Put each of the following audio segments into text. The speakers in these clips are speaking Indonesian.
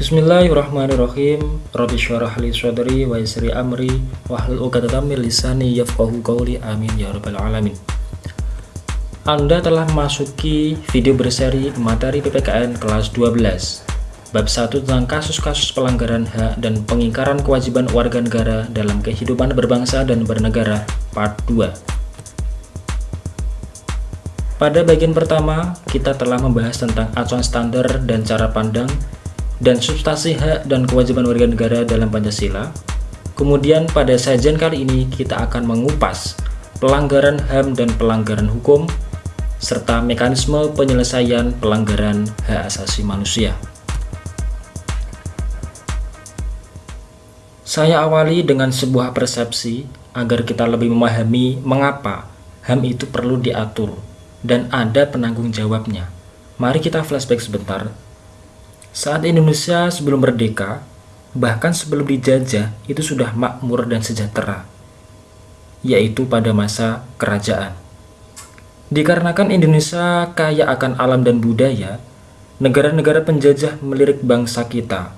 Bismillahirrahmanirrahim. Rabbi syarah li sadri wa yasri amri. Wahlul uqadatam min lisani yafqahu qawli. Amin ya rabbal alamin. Anda telah memasuki video berseri materi PPKN kelas 12 Bab 1 tentang kasus-kasus pelanggaran hak dan pengingkaran kewajiban warga negara dalam kehidupan berbangsa dan bernegara Part 2 pada bagian pertama, kita telah membahas tentang acuan standar dan cara pandang dan substansi hak dan kewajiban warga negara dalam Pancasila. Kemudian pada sajian kali ini kita akan mengupas pelanggaran HAM dan pelanggaran hukum serta mekanisme penyelesaian pelanggaran hak asasi manusia. Saya awali dengan sebuah persepsi agar kita lebih memahami mengapa HAM itu perlu diatur dan ada penanggung jawabnya. Mari kita flashback sebentar. Saat Indonesia sebelum merdeka, bahkan sebelum dijajah, itu sudah makmur dan sejahtera, yaitu pada masa kerajaan. Dikarenakan Indonesia kaya akan alam dan budaya, negara-negara penjajah melirik bangsa kita.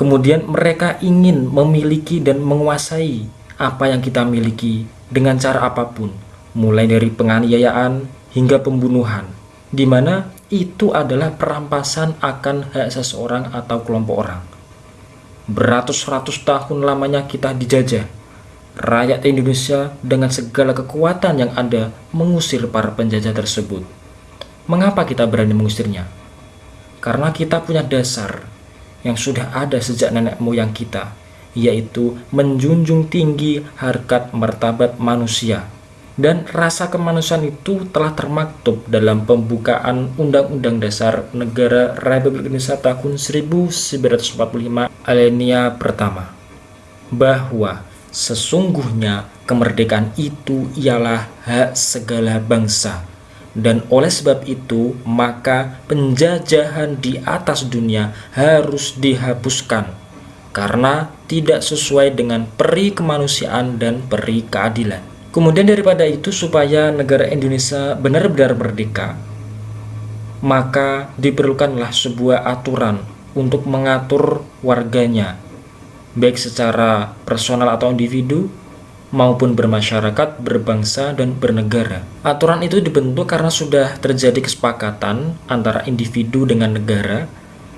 Kemudian mereka ingin memiliki dan menguasai apa yang kita miliki dengan cara apa pun, mulai dari penganiayaan, hingga pembunuhan, di mana itu adalah perampasan akan hak seseorang atau kelompok orang. Beratus-ratus tahun lamanya kita dijajah. Rakyat Indonesia dengan segala kekuatan yang ada mengusir para penjajah tersebut. Mengapa kita berani mengusirnya? Karena kita punya dasar yang sudah ada sejak nenek moyang kita, yaitu menjunjung tinggi harkat martabat manusia dan rasa kemanusiaan itu telah termaktub dalam pembukaan Undang-Undang Dasar Negara Republik Indonesia tahun 1945 alinea pertama bahwa sesungguhnya kemerdekaan itu ialah hak segala bangsa. Dan oleh sebab itu maka penjajahan di atas dunia harus dihapuskan karena tidak sesuai dengan peri kemanusiaan dan peri keadilan Kemudian daripada itu supaya negara Indonesia benar-benar merdeka, maka diperlukanlah sebuah aturan untuk mengatur warganya, baik secara personal atau individu, maupun bermasyarakat, berbangsa, dan bernegara. Aturan itu dibentuk karena sudah terjadi kesepakatan antara individu dengan negara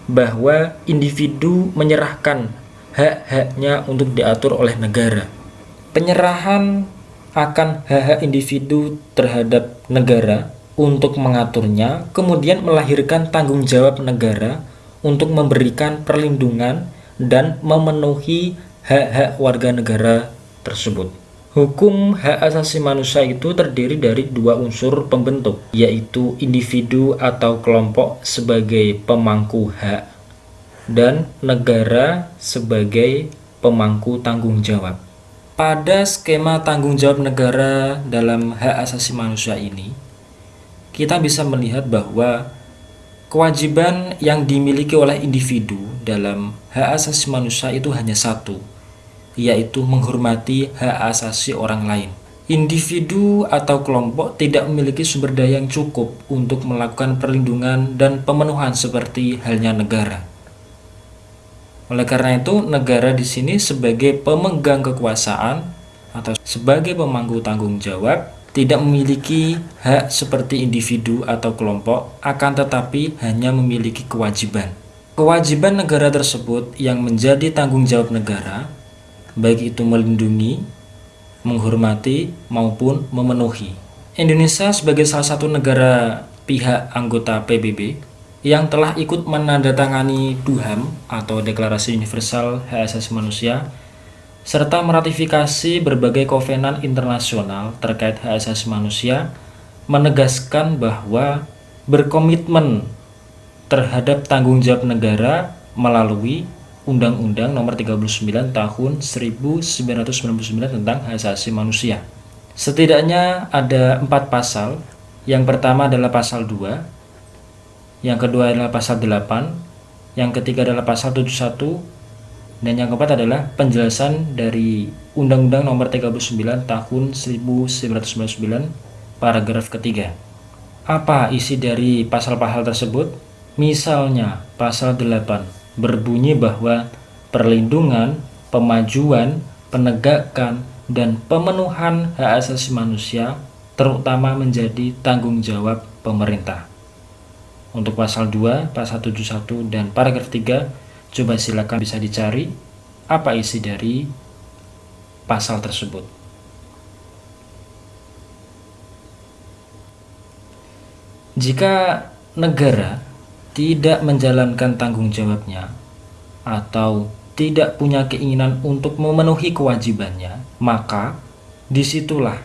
bahwa individu menyerahkan hak-haknya untuk diatur oleh negara. Penyerahan akan hak-hak individu terhadap negara untuk mengaturnya, kemudian melahirkan tanggung jawab negara untuk memberikan perlindungan dan memenuhi hak-hak warga negara tersebut. Hukum hak asasi manusia itu terdiri dari dua unsur pembentuk, yaitu individu atau kelompok sebagai pemangku hak dan negara sebagai pemangku tanggung jawab. Pada skema tanggung jawab negara dalam hak asasi manusia ini, kita bisa melihat bahwa kewajiban yang dimiliki oleh individu dalam hak asasi manusia itu hanya satu, yaitu menghormati hak asasi orang lain. Individu atau kelompok tidak memiliki sumber daya yang cukup untuk melakukan perlindungan dan pemenuhan seperti halnya negara. Oleh karena itu, negara di sini sebagai pemegang kekuasaan atau sebagai pemangku tanggung jawab tidak memiliki hak seperti individu atau kelompok, akan tetapi hanya memiliki kewajiban. Kewajiban negara tersebut yang menjadi tanggung jawab negara, baik itu melindungi, menghormati, maupun memenuhi. Indonesia sebagai salah satu negara pihak anggota PBB yang telah ikut menandatangani DUHAM atau Deklarasi Universal Hak Asasi Manusia serta meratifikasi berbagai kovenan internasional terkait hak asasi manusia menegaskan bahwa berkomitmen terhadap tanggung jawab negara melalui Undang-Undang Nomor 39 Tahun 1999 tentang hak asasi manusia. Setidaknya ada empat pasal. Yang pertama adalah pasal 2 yang kedua adalah pasal 8, yang ketiga adalah pasal 71, dan yang keempat adalah penjelasan dari Undang-Undang Nomor 39 Tahun 1999 paragraf ketiga. Apa isi dari pasal-pasal tersebut? Misalnya pasal 8 berbunyi bahwa perlindungan, pemajuan, penegakan, dan pemenuhan hak asasi manusia terutama menjadi tanggung jawab pemerintah. Untuk pasal 2, pasal 71, dan paragraf 3, coba silakan bisa dicari apa isi dari pasal tersebut. Jika negara tidak menjalankan tanggung jawabnya atau tidak punya keinginan untuk memenuhi kewajibannya, maka di situlah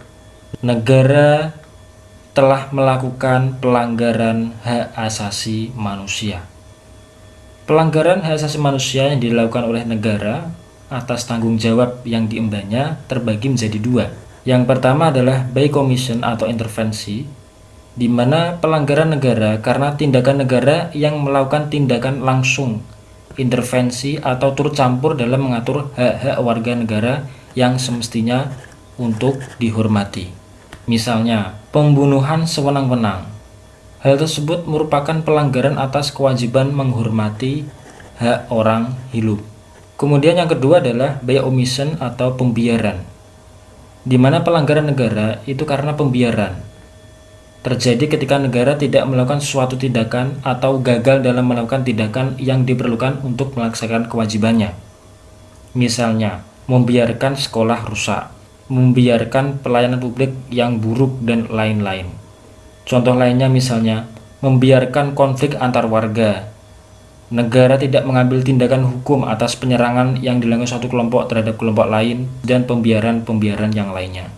negara telah melakukan pelanggaran hak asasi manusia. Pelanggaran hak asasi manusia yang dilakukan oleh negara atas tanggung jawab yang diembannya terbagi menjadi dua. Yang pertama adalah by commission atau intervensi, di mana pelanggaran negara karena tindakan negara yang melakukan tindakan langsung intervensi atau turut campur dalam mengatur hak-hak warga negara yang semestinya untuk dihormati. Misalnya, pembunuhan sewenang-wenang. Hal tersebut merupakan pelanggaran atas kewajiban menghormati hak orang hidup. Kemudian yang kedua adalah by omission atau pembiaran. Di mana pelanggaran negara itu karena pembiaran terjadi ketika negara tidak melakukan suatu tindakan atau gagal dalam melakukan tindakan yang diperlukan untuk melaksanakan kewajibannya. Misalnya, membiarkan sekolah rusak, membiarkan pelayanan publik yang buruk, dan lain-lain. Contoh lainnya misalnya, membiarkan konflik antar warga. Negara tidak mengambil tindakan hukum atas penyerangan yang dilakukan suatu kelompok terhadap kelompok lain dan pembiaran-pembiaran yang lainnya.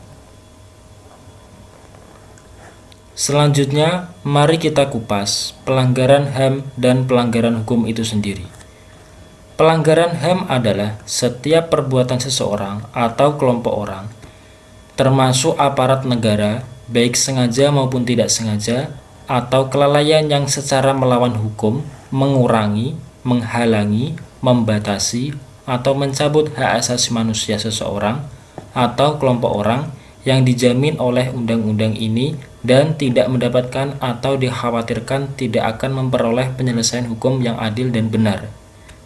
Selanjutnya, mari kita kupas pelanggaran HAM dan pelanggaran hukum itu sendiri. Pelanggaran HAM adalah setiap perbuatan seseorang atau kelompok orang, termasuk aparat negara, baik sengaja maupun tidak sengaja, atau kelalaian yang secara melawan hukum, mengurangi, menghalangi, membatasi, atau mencabut hak asasi manusia seseorang atau kelompok orang yang dijamin oleh undang-undang ini dan tidak mendapatkan atau dikhawatirkan tidak akan memperoleh penyelesaian hukum yang adil dan benar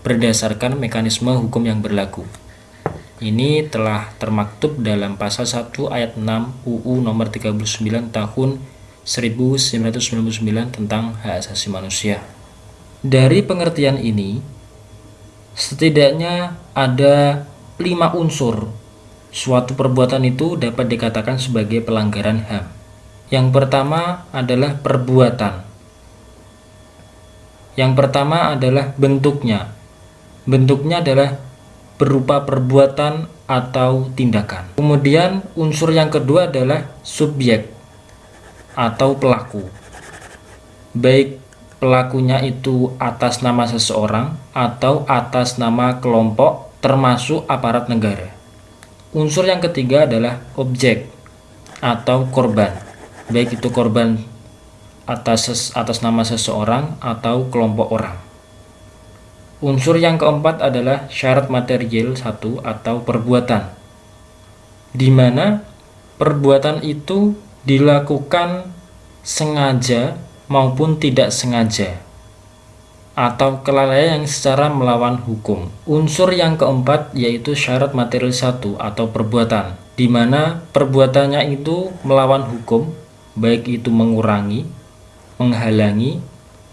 berdasarkan mekanisme hukum yang berlaku. Ini telah termaktub dalam pasal 1 ayat 6 UU nomor 39 tahun 1999 tentang hak asasi manusia. Dari pengertian ini, setidaknya ada lima unsur suatu perbuatan itu dapat dikatakan sebagai pelanggaran HAM. Yang pertama adalah perbuatan. Yang pertama adalah bentuknya. Bentuknya adalah berupa perbuatan atau tindakan. Kemudian unsur yang kedua adalah subjek atau pelaku. Baik pelakunya itu atas nama seseorang atau atas nama kelompok termasuk aparat negara. Unsur yang ketiga adalah objek atau korban baik itu korban atas atas nama seseorang atau kelompok orang. Unsur yang keempat adalah syarat material satu atau perbuatan, di mana perbuatan itu dilakukan sengaja maupun tidak sengaja atau kelalaian yang secara melawan hukum. Unsur yang keempat yaitu syarat material satu atau perbuatan, di mana perbuatannya itu melawan hukum baik itu mengurangi, menghalangi,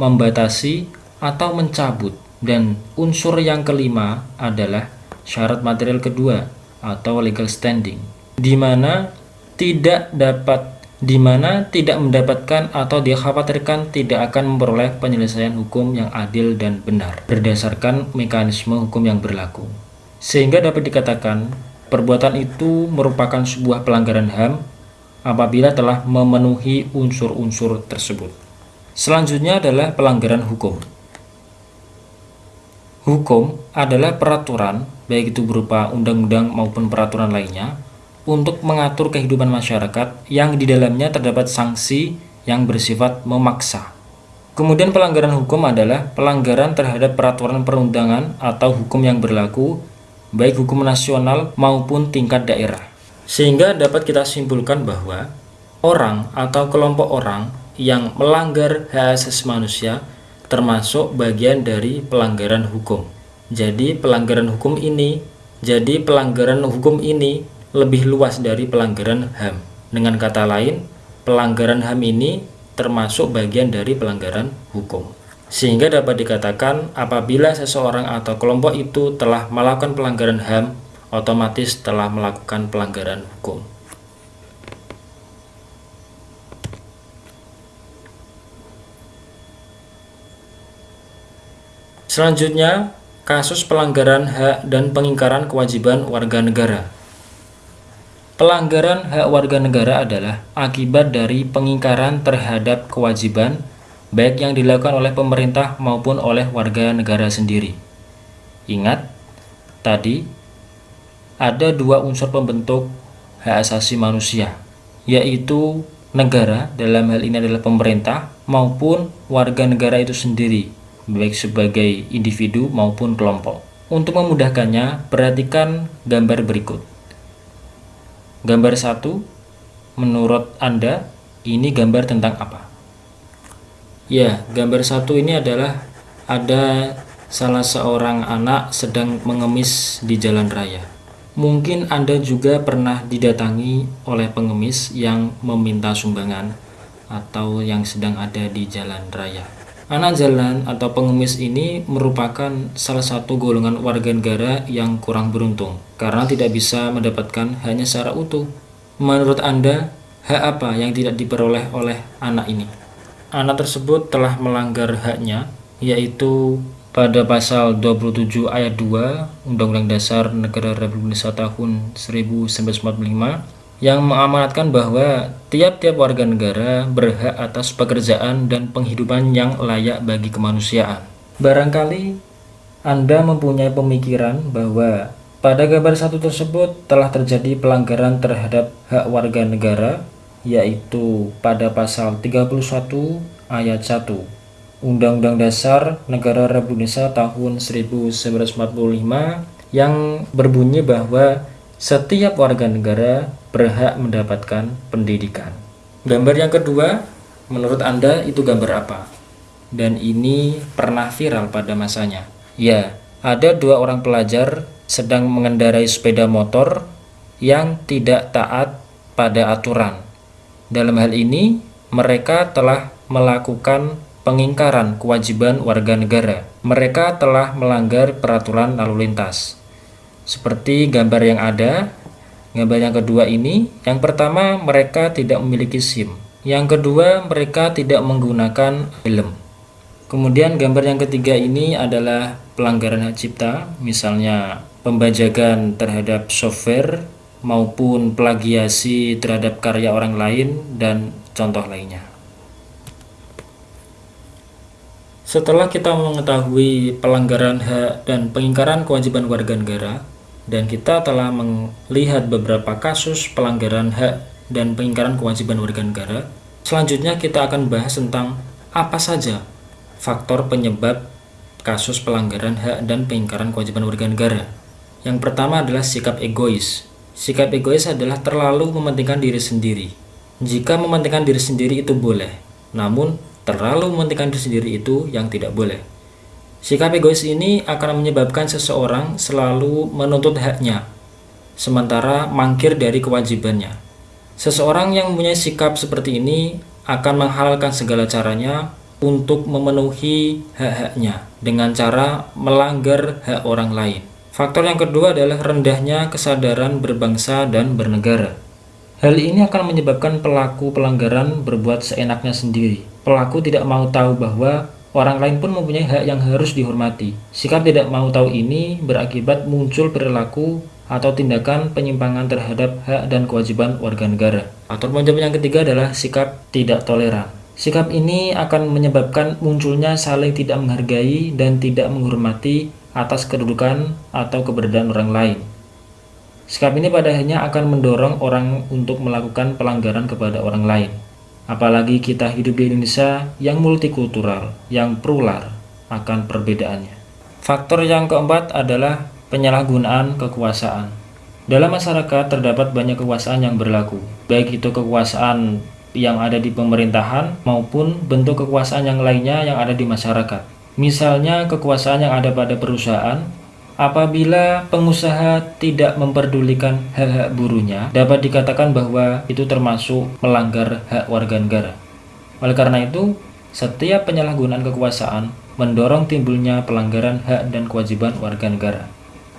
membatasi, atau mencabut. Dan unsur yang kelima adalah syarat material kedua atau legal standing, di mana tidak dapat di mana tidak mendapatkan atau dikhawatirkan tidak akan memperoleh penyelesaian hukum yang adil dan benar berdasarkan mekanisme hukum yang berlaku. Sehingga dapat dikatakan perbuatan itu merupakan sebuah pelanggaran HAM apabila telah memenuhi unsur-unsur tersebut. Selanjutnya adalah pelanggaran hukum. Hukum adalah peraturan, baik itu berupa undang-undang maupun peraturan lainnya, untuk mengatur kehidupan masyarakat yang di dalamnya terdapat sanksi yang bersifat memaksa. Kemudian pelanggaran hukum adalah pelanggaran terhadap peraturan perundangan atau hukum yang berlaku, baik hukum nasional maupun tingkat daerah. Sehingga dapat kita simpulkan bahwa orang atau kelompok orang yang melanggar hak asasi manusia termasuk bagian dari pelanggaran hukum. Jadi pelanggaran hukum ini, jadi pelanggaran hukum ini lebih luas dari pelanggaran HAM. Dengan kata lain, pelanggaran HAM ini termasuk bagian dari pelanggaran hukum. Sehingga dapat dikatakan apabila seseorang atau kelompok itu telah melakukan pelanggaran HAM, otomatis telah melakukan pelanggaran hukum. Selanjutnya, kasus pelanggaran hak dan pengingkaran kewajiban warga negara. Pelanggaran hak warga negara adalah akibat dari pengingkaran terhadap kewajiban baik yang dilakukan oleh pemerintah maupun oleh warga negara sendiri. Ingat, tadi ada dua unsur pembentuk hak asasi manusia, yaitu negara dalam hal ini adalah pemerintah maupun warga negara itu sendiri, baik sebagai individu maupun kelompok. Untuk memudahkannya, perhatikan gambar berikut. Gambar satu, menurut Anda, ini gambar tentang apa? Ya, gambar satu ini adalah ada salah seorang anak sedang mengemis di jalan raya. Mungkin Anda juga pernah didatangi oleh pengemis yang meminta sumbangan atau yang sedang ada di jalan raya. Anak jalan atau pengemis ini merupakan salah satu golongan warga negara yang kurang beruntung karena tidak bisa mendapatkan hanya secara utuh. Menurut Anda, hak apa yang tidak diperoleh oleh anak ini? Anak tersebut telah melanggar haknya, yaitu pada pasal 27 ayat 2 Undang-Undang Dasar Negara Republik Indonesia tahun 1945 yang mengamanatkan bahwa tiap-tiap warga negara berhak atas pekerjaan dan penghidupan yang layak bagi kemanusiaan. Barangkali Anda mempunyai pemikiran bahwa pada gambar satu tersebut telah terjadi pelanggaran terhadap hak warga negara, yaitu pada pasal 31 ayat 1 Undang-Undang Dasar Negara Republik Indonesia tahun 1945 yang berbunyi bahwa setiap warga negara berhak mendapatkan pendidikan. Gambar yang kedua, menurut Anda itu gambar apa? Dan ini pernah viral pada masanya. Ya, ada dua orang pelajar sedang mengendarai sepeda motor yang tidak taat pada aturan. Dalam hal ini, mereka telah melakukan pengingkaran kewajiban warga negara. Mereka telah melanggar peraturan lalu lintas. Seperti gambar yang ada, gambar yang kedua ini, yang pertama mereka tidak memiliki SIM. Yang kedua mereka tidak menggunakan helm. Kemudian gambar yang ketiga ini adalah pelanggaran hak cipta, misalnya pembajakan terhadap software maupun plagiasi terhadap karya orang lain dan contoh lainnya. Setelah kita mengetahui pelanggaran hak dan pengingkaran kewajiban warga negara, dan kita telah melihat beberapa kasus pelanggaran hak dan pengingkaran kewajiban warga negara. Selanjutnya kita akan bahas tentang apa saja faktor penyebab kasus pelanggaran hak dan pengingkaran kewajiban warga negara. Yang pertama adalah sikap egois. Sikap egois adalah terlalu mementingkan diri sendiri. Jika mementingkan diri sendiri itu boleh, namun terlalu mementingkan diri sendiri itu yang tidak boleh. Sikap egois ini akan menyebabkan seseorang selalu menuntut haknya, sementara mangkir dari kewajibannya. Seseorang yang mempunyai sikap seperti ini akan menghalalkan segala caranya untuk memenuhi hak-haknya dengan cara melanggar hak orang lain. Faktor yang kedua adalah rendahnya kesadaran berbangsa dan bernegara. Hal ini akan menyebabkan pelaku pelanggaran berbuat seenaknya sendiri. Pelaku tidak mau tahu bahwa Orang lain pun mempunyai hak yang harus dihormati. Sikap tidak mau tahu ini berakibat muncul perilaku atau tindakan penyimpangan terhadap hak dan kewajiban warga negara. Atau penyebab yang ketiga adalah sikap tidak toleran. Sikap ini akan menyebabkan munculnya saling tidak menghargai dan tidak menghormati atas kedudukan atau keberadaan orang lain. Sikap ini pada akhirnya akan mendorong orang untuk melakukan pelanggaran kepada orang lain. Apalagi kita hidup di Indonesia yang multikultural, yang plural akan perbedaannya. Faktor yang keempat adalah penyalahgunaan kekuasaan. Dalam masyarakat terdapat banyak kekuasaan yang berlaku, baik itu kekuasaan yang ada di pemerintahan maupun bentuk kekuasaan yang lainnya yang ada di masyarakat. Misalnya kekuasaan yang ada pada perusahaan, apabila pengusaha tidak memperdulikan hak-hak buruhnya, dapat dikatakan bahwa itu termasuk melanggar hak warga negara. Oleh karena itu, setiap penyalahgunaan kekuasaan mendorong timbulnya pelanggaran hak dan kewajiban warga negara.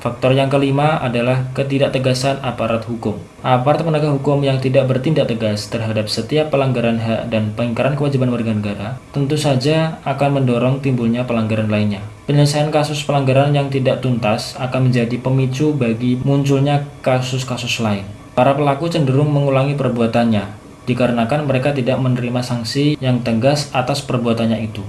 Faktor yang kelima adalah ketidaktegasan aparat hukum. Aparat penegak hukum yang tidak bertindak tegas terhadap setiap pelanggaran hak dan pengingkaran kewajiban warga negara tentu saja akan mendorong timbulnya pelanggaran lainnya. Penyelesaian kasus pelanggaran yang tidak tuntas akan menjadi pemicu bagi munculnya kasus-kasus lain. Para pelaku cenderung mengulangi perbuatannya, dikarenakan mereka tidak menerima sanksi yang tegas atas perbuatannya itu.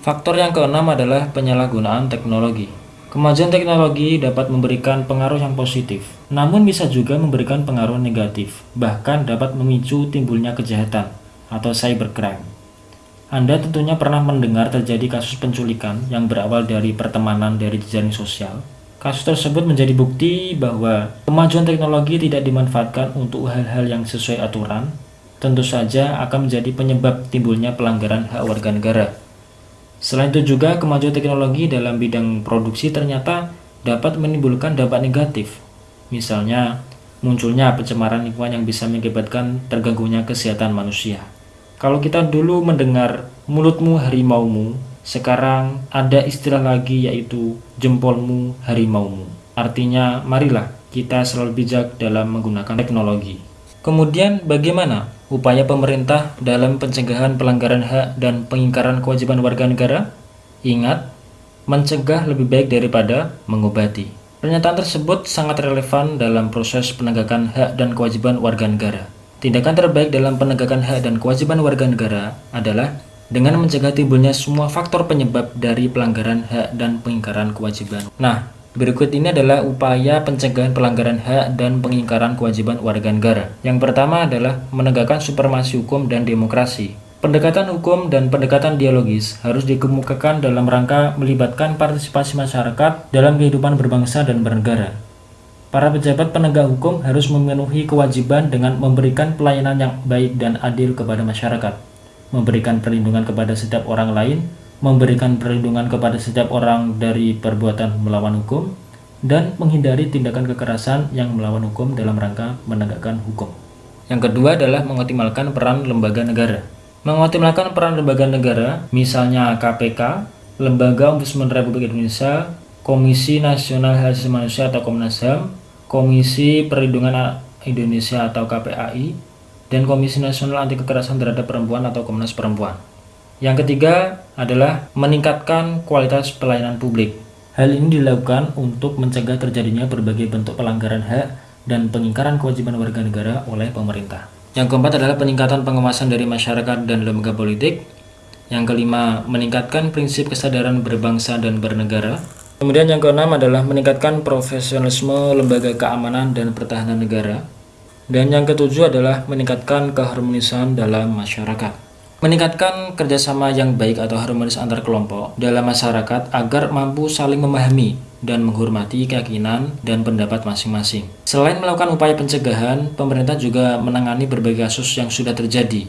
Faktor yang keenam adalah penyalahgunaan teknologi. Kemajuan teknologi dapat memberikan pengaruh yang positif, namun bisa juga memberikan pengaruh negatif, bahkan dapat memicu timbulnya kejahatan atau cybercrime. Anda tentunya pernah mendengar terjadi kasus penculikan yang berawal dari pertemanan dari jejaring sosial. Kasus tersebut menjadi bukti bahwa kemajuan teknologi tidak dimanfaatkan untuk hal-hal yang sesuai aturan, tentu saja akan menjadi penyebab timbulnya pelanggaran hak warga negara. Selain itu juga kemajuan teknologi dalam bidang produksi ternyata dapat menimbulkan dampak negatif. Misalnya, munculnya pencemaran lingkungan yang bisa mengakibatkan terganggunya kesehatan manusia. Kalau kita dulu mendengar mulutmu harimaumu, sekarang ada istilah lagi yaitu jempolmu harimaumu. Artinya, marilah kita selalu bijak dalam menggunakan teknologi. Kemudian bagaimana upaya pemerintah dalam pencegahan pelanggaran hak dan pengingkaran kewajiban warga negara? Ingat, mencegah lebih baik daripada mengobati. Pernyataan tersebut sangat relevan dalam proses penegakan hak dan kewajiban warga negara. Tindakan terbaik dalam penegakan hak dan kewajiban warga negara adalah dengan mencegah timbulnya semua faktor penyebab dari pelanggaran hak dan pengingkaran kewajiban. Nah, Berikut ini adalah upaya pencegahan pelanggaran hak dan pengingkaran kewajiban warga negara. Yang pertama adalah menegakkan supremasi hukum dan demokrasi. Pendekatan hukum dan pendekatan dialogis harus dikemukakan dalam rangka melibatkan partisipasi masyarakat dalam kehidupan berbangsa dan bernegara. Para pejabat penegak hukum harus memenuhi kewajiban dengan memberikan pelayanan yang baik dan adil kepada masyarakat, memberikan perlindungan kepada setiap orang lain, memberikan perlindungan kepada setiap orang dari perbuatan melawan hukum, dan menghindari tindakan kekerasan yang melawan hukum dalam rangka menegakkan hukum. Yang kedua adalah mengoptimalkan peran lembaga negara. Mengoptimalkan peran lembaga negara, misalnya KPK, Lembaga Ombudsman Republik Indonesia, Komisi Nasional Hak Asasi Manusia atau Komnas HAM, Komisi Perlindungan Indonesia atau KPAI, dan Komisi Nasional Anti Kekerasan Terhadap Perempuan atau Komnas Perempuan. Yang ketiga adalah meningkatkan kualitas pelayanan publik. Hal ini dilakukan untuk mencegah terjadinya berbagai bentuk pelanggaran hak dan pengingkaran kewajiban warga negara oleh pemerintah. Yang keempat adalah peningkatan pengawasan dari masyarakat dan lembaga politik. Yang kelima, meningkatkan prinsip kesadaran berbangsa dan bernegara. Kemudian yang keenam adalah meningkatkan profesionalisme lembaga keamanan dan pertahanan negara. Dan yang ketujuh adalah meningkatkan keharmonisan dalam masyarakat meningkatkan kerjasama yang baik atau harmonis antar kelompok dalam masyarakat agar mampu saling memahami dan menghormati keyakinan dan pendapat masing-masing. Selain melakukan upaya pencegahan, pemerintah juga menangani berbagai kasus yang sudah terjadi.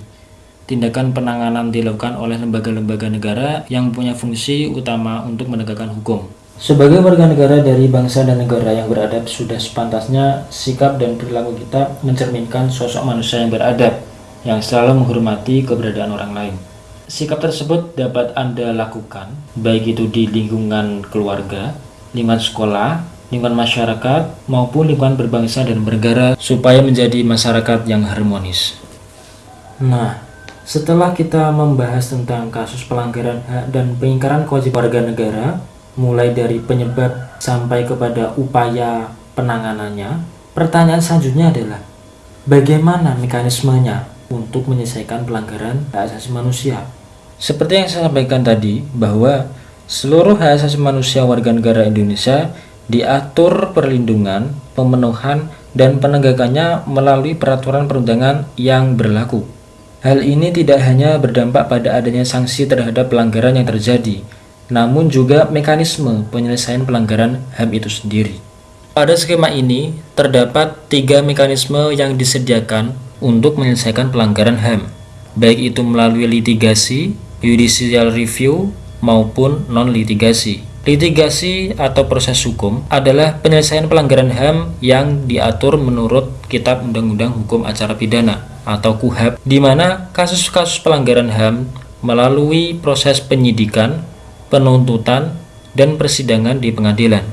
Tindakan penanganan dilakukan oleh lembaga-lembaga negara yang punya fungsi utama untuk menegakkan hukum. Sebagai warga negara dari bangsa dan negara yang beradab, sudah sepantasnya sikap dan perilaku kita mencerminkan sosok manusia yang beradab yang selalu menghormati keberadaan orang lain. Sikap tersebut dapat Anda lakukan, baik itu di lingkungan keluarga, lingkungan sekolah, lingkungan masyarakat, maupun lingkungan berbangsa dan bernegara, supaya menjadi masyarakat yang harmonis. Nah, setelah kita membahas tentang kasus pelanggaran hak dan pengingkaran kewajiban warga negara, mulai dari penyebab sampai kepada upaya penanganannya, pertanyaan selanjutnya adalah bagaimana mekanismenya untuk menyelesaikan pelanggaran hak asasi manusia. Seperti yang saya sampaikan tadi, bahwa seluruh hak asasi manusia warga negara Indonesia diatur perlindungan, pemenuhan, dan penegakannya melalui peraturan perundangan yang berlaku. Hal ini tidak hanya berdampak pada adanya sanksi terhadap pelanggaran yang terjadi, namun juga mekanisme penyelesaian pelanggaran HAM itu sendiri. Pada skema ini, terdapat tiga mekanisme yang disediakan untuk menyelesaikan pelanggaran HAM. baik itu melalui litigasi, judicial review, maupun non-litigasi. Litigasi atau proses hukum adalah penyelesaian pelanggaran HAM yang diatur menurut Kitab Undang-Undang Hukum Acara Pidana atau KUHAP, di mana kasus-kasus pelanggaran HAM melalui proses penyidikan, penuntutan, dan persidangan di pengadilan.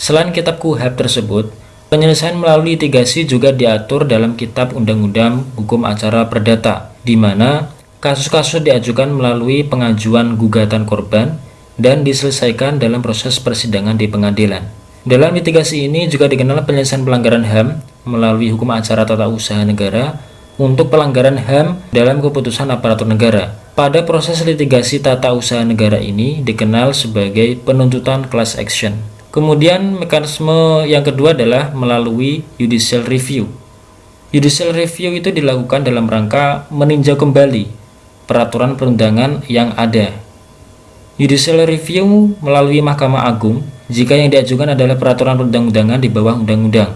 Selain Kitab KUHAP tersebut, Penyelesaian melalui litigasi juga diatur dalam Kitab Undang-Undang Hukum Acara Perdata, di mana kasus-kasus diajukan melalui pengajuan gugatan korban dan diselesaikan dalam proses persidangan di pengadilan. Dalam litigasi ini juga dikenal penyelesaian pelanggaran HAM melalui hukum acara tata usaha negara untuk pelanggaran HAM dalam keputusan aparatur negara. Pada proses litigasi tata usaha negara ini dikenal sebagai penuntutan class action. Kemudian mekanisme yang kedua adalah melalui judicial review. Judicial review itu dilakukan dalam rangka meninjau kembali peraturan perundangan yang ada. Judicial review melalui Mahkamah Agung jika yang diajukan adalah peraturan perundang-undangan di bawah undang-undang.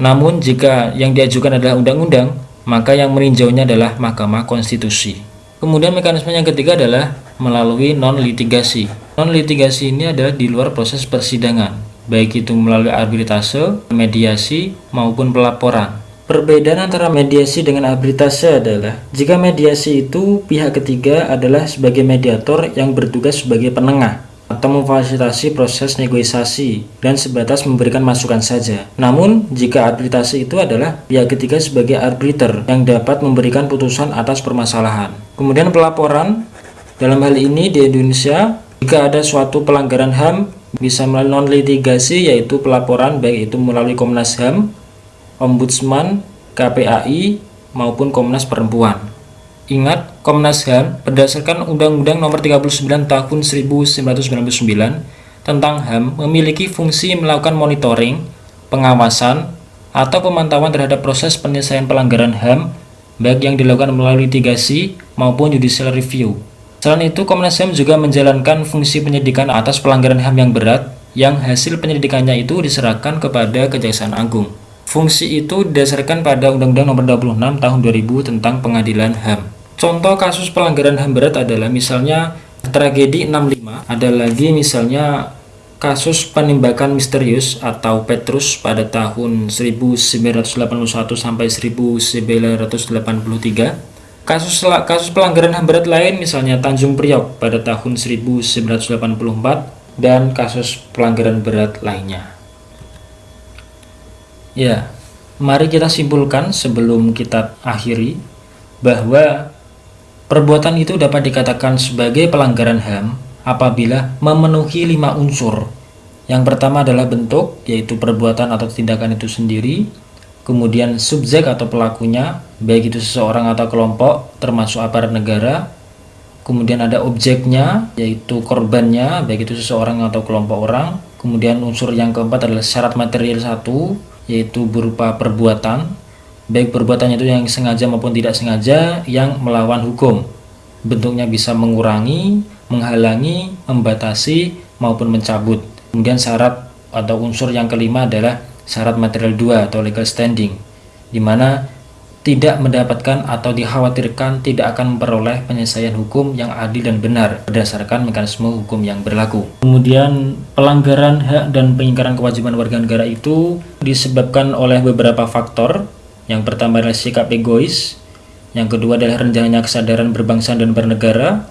Namun jika yang diajukan adalah undang-undang, maka yang meninjaunya adalah Mahkamah Konstitusi. Kemudian mekanisme yang ketiga adalah melalui non-litigasi. Non-litigasi ini adalah di luar proses persidangan, baik itu melalui arbitrase, mediasi, maupun pelaporan. Perbedaan antara mediasi dengan arbitrase adalah jika mediasi itu pihak ketiga adalah sebagai mediator yang bertugas sebagai penengah atau memfasilitasi proses negosiasi dan sebatas memberikan masukan saja. Namun, jika arbitrase itu adalah pihak ketiga sebagai arbiter yang dapat memberikan putusan atas permasalahan. Kemudian pelaporan, dalam hal ini di Indonesia, jika ada suatu pelanggaran HAM bisa melalui non-litigasi yaitu pelaporan baik itu melalui Komnas HAM, Ombudsman, KPAI, maupun Komnas Perempuan. Ingat, Komnas HAM berdasarkan Undang-Undang Nomor 39 Tahun 1999 tentang HAM memiliki fungsi melakukan monitoring, pengawasan, atau pemantauan terhadap proses penyelesaian pelanggaran HAM baik yang dilakukan melalui litigasi maupun judicial review. Selain itu, Komnas HAM juga menjalankan fungsi penyidikan atas pelanggaran HAM yang berat yang hasil penyelidikannya itu diserahkan kepada Kejaksaan Agung. Fungsi itu didasarkan pada Undang-Undang Nomor 26 Tahun 2000 tentang Pengadilan HAM. Contoh kasus pelanggaran HAM berat adalah misalnya tragedi 65, ada lagi misalnya kasus penembakan misterius atau Petrus pada tahun 1981 sampai 1983. Kasus kasus pelanggaran HAM berat lain misalnya Tanjung Priok pada tahun 1984 dan kasus pelanggaran berat lainnya. Ya, mari kita simpulkan sebelum kita akhiri bahwa Perbuatan itu dapat dikatakan sebagai pelanggaran HAM apabila memenuhi lima unsur. Yang pertama adalah bentuk, yaitu perbuatan atau tindakan itu sendiri. Kemudian subjek atau pelakunya, baik itu seseorang atau kelompok, termasuk aparat negara. Kemudian ada objeknya, yaitu korbannya, baik itu seseorang atau kelompok orang. Kemudian unsur yang keempat adalah syarat material satu, yaitu berupa perbuatan baik perbuatannya itu yang sengaja maupun tidak sengaja yang melawan hukum. Bentuknya bisa mengurangi, menghalangi, membatasi, maupun mencabut. Kemudian syarat atau unsur yang kelima adalah syarat material 2 atau legal standing, di mana tidak mendapatkan atau dikhawatirkan tidak akan memperoleh penyelesaian hukum yang adil dan benar berdasarkan mekanisme hukum yang berlaku. Kemudian pelanggaran hak dan pengingkaran kewajiban warga negara itu disebabkan oleh beberapa faktor yang pertama adalah sikap egois, yang kedua adalah rendahnya kesadaran berbangsa dan bernegara,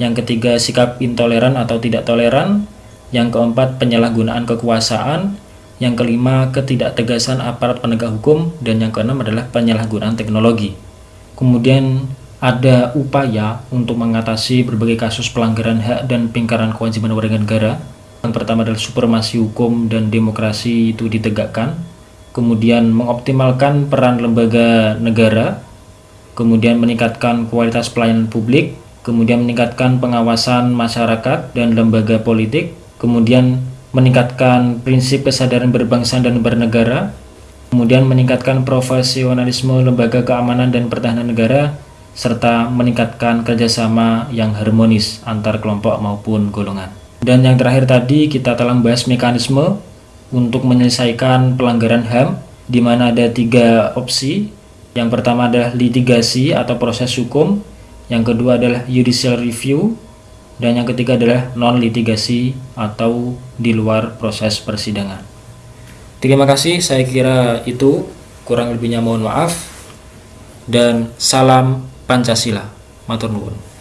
yang ketiga sikap intoleran atau tidak toleran, yang keempat penyalahgunaan kekuasaan, yang kelima ketidaktegasan aparat penegak hukum, dan yang keenam adalah penyalahgunaan teknologi. Kemudian ada upaya untuk mengatasi berbagai kasus pelanggaran hak dan pengingkaran kewajiban warga negara. Yang pertama adalah supremasi hukum dan demokrasi itu ditegakkan. Kemudian mengoptimalkan peran lembaga negara, kemudian meningkatkan kualitas pelayanan publik, kemudian meningkatkan pengawasan masyarakat dan lembaga politik, kemudian meningkatkan prinsip kesadaran berbangsa dan bernegara, kemudian meningkatkan profesionalisme lembaga keamanan dan pertahanan negara, serta meningkatkan kerjasama yang harmonis antar kelompok maupun golongan. Dan yang terakhir tadi kita telah membahas mekanisme untuk menyelesaikan pelanggaran HAM di mana ada tiga opsi Yang pertama adalah litigasi atau proses hukum, yang kedua adalah judicial review, dan yang ketiga adalah non-litigasi atau di luar proses persidangan. Terima kasih, saya kira itu kurang lebihnya mohon maaf dan salam Pancasila. Matur nuwun.